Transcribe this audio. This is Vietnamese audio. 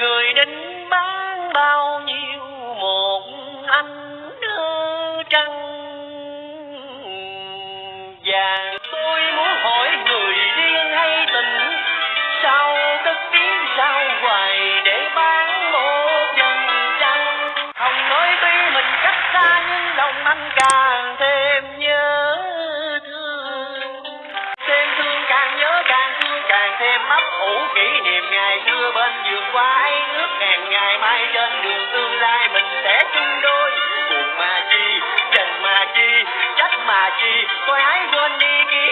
người đến bán bao nhiêu một anh đưa trăng. Vàng tôi muốn hỏi người điên hay tình, sao tất tiếng sao hoài để bán một nhân trăng? Không nói tuy mình cách xa nhưng lòng anh càng thêm nhớ thương. Thêm thương càng nhớ càng thương, càng thêm ấp ủ kỷ niệm ngày xưa bên giường quái ngày mai trên đường tương lai mình sẽ chung đôi. Buồn mà chi, trần mà chi, trách mà chi, tôi hãy quên đi kia